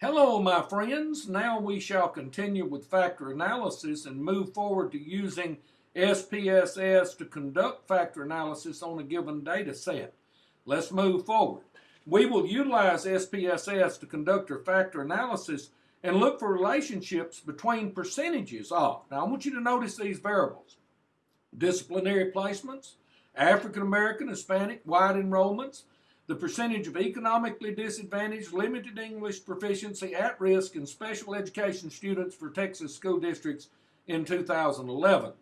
Hello, my friends. Now we shall continue with factor analysis and move forward to using SPSS to conduct factor analysis on a given data set. Let's move forward. We will utilize SPSS to conduct our factor analysis and look for relationships between percentages of. Now, I want you to notice these variables. Disciplinary placements, African American, Hispanic, white enrollments, the percentage of economically disadvantaged, limited English proficiency, at risk, and special education students for Texas school districts in 2011.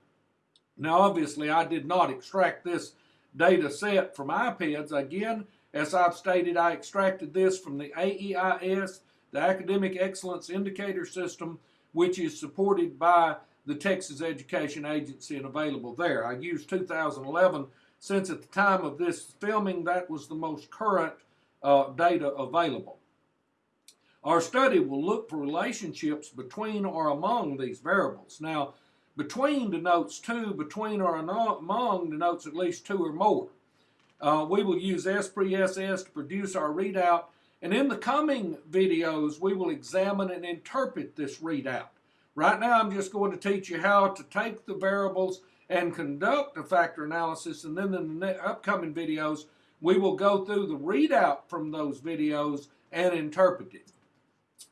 Now, obviously, I did not extract this data set from IPEDS. Again, as I've stated, I extracted this from the AEIS, the Academic Excellence Indicator System, which is supported by the Texas Education Agency and available there. I used 2011 since at the time of this filming that was the most current uh, data available. Our study will look for relationships between or among these variables. Now, between denotes two, between or among denotes at least two or more. Uh, we will use SPSS to produce our readout, and in the coming videos, we will examine and interpret this readout. Right now, I'm just going to teach you how to take the variables and conduct a factor analysis, and then in the upcoming videos, we will go through the readout from those videos and interpret it.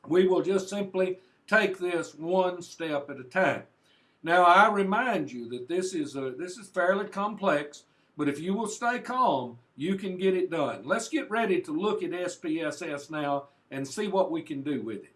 We will just simply take this one step at a time. Now, I remind you that this is, a, this is fairly complex, but if you will stay calm, you can get it done. Let's get ready to look at SPSS now and see what we can do with it.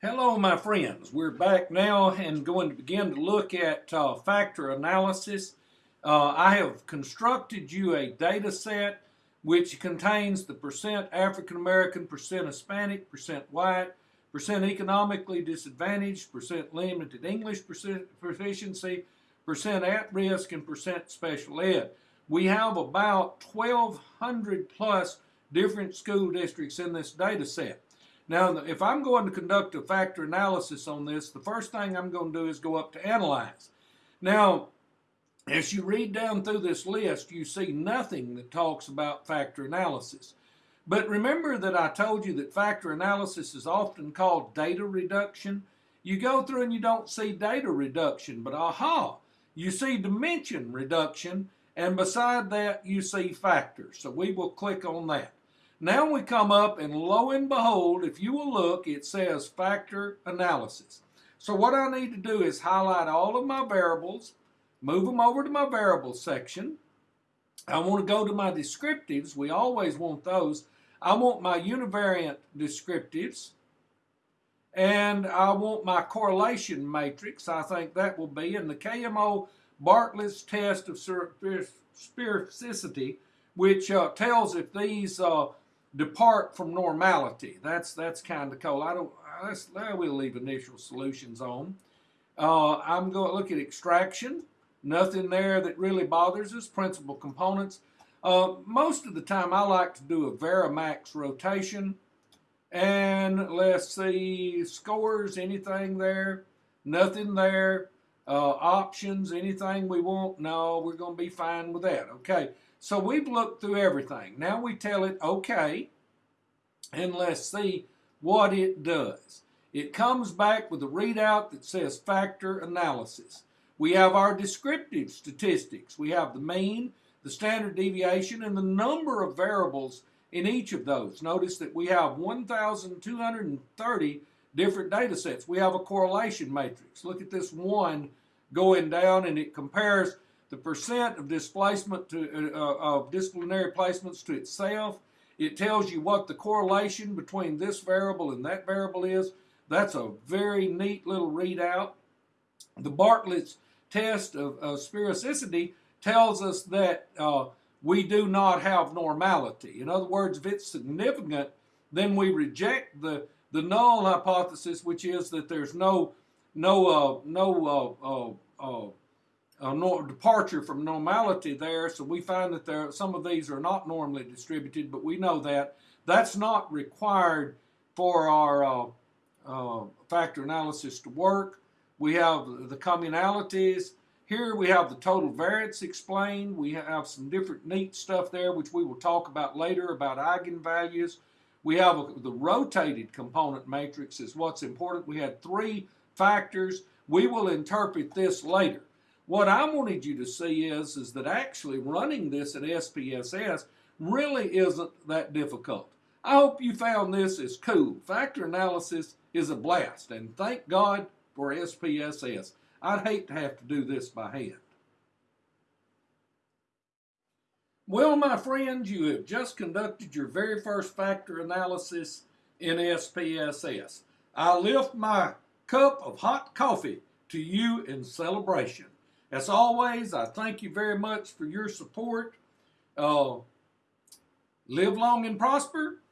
Hello, my friends. We're back now and going to begin to look at uh, factor analysis. Uh, I have constructed you a data set which contains the percent African American, percent Hispanic, percent white, percent economically disadvantaged, percent limited English proficiency, percent at risk, and percent special ed. We have about 1,200 plus different school districts in this data set. Now, if I'm going to conduct a factor analysis on this, the first thing I'm going to do is go up to Analyze. Now, as you read down through this list, you see nothing that talks about factor analysis. But remember that I told you that factor analysis is often called data reduction. You go through and you don't see data reduction, but aha, you see dimension reduction, and beside that you see factors. So we will click on that. Now we come up and lo and behold, if you will look, it says factor analysis. So what I need to do is highlight all of my variables, move them over to my variables section. I want to go to my descriptives. We always want those. I want my univariate descriptives and I want my correlation matrix. I think that will be in the KMO Bartlett's test of sphericity, which uh, tells if these uh, depart from normality. That's that's kind of cool. I don't. Let's, we'll leave initial solutions on. Uh, I'm going to look at extraction. Nothing there that really bothers us. Principal components. Uh, most of the time I like to do a Varimax rotation. And let's see, scores, anything there? Nothing there. Uh, options, anything we want? No, we're going to be fine with that. Okay, so we've looked through everything. Now we tell it, okay, and let's see what it does. It comes back with a readout that says factor analysis. We have our descriptive statistics. We have the mean, the standard deviation, and the number of variables in each of those. Notice that we have 1,230 different data sets. We have a correlation matrix. Look at this one going down, and it compares the percent of displacement to uh, of disciplinary placements to itself. It tells you what the correlation between this variable and that variable is. That's a very neat little readout. The Bartlett's test of, of sphericity tells us that uh, we do not have normality. In other words, if it's significant, then we reject the, the null hypothesis, which is that there's no no uh, no uh, uh, uh, uh departure from normality there. So we find that there some of these are not normally distributed, but we know that that's not required for our factor analysis to work. We have the communalities here we have the total variance explained. We have some different neat stuff there, which we will talk about later about eigenvalues. We have a, the rotated component matrix is what's important. We had three factors. We will interpret this later. What I wanted you to see is, is that actually running this in SPSS really isn't that difficult. I hope you found this as cool. Factor analysis is a blast, and thank God for SPSS. I'd hate to have to do this by hand. Well, my friends, you have just conducted your very first factor analysis in SPSS. I lift my cup of hot coffee to you in celebration. As always, I thank you very much for your support. Uh, live long and prosper,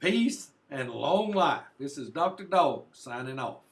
peace, and long life. This is Dr. Dog signing off.